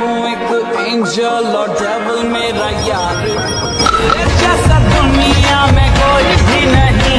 हूँ एक एंजल और डेवल मेरा यार। जैसा दुनिया में कोई भी नहीं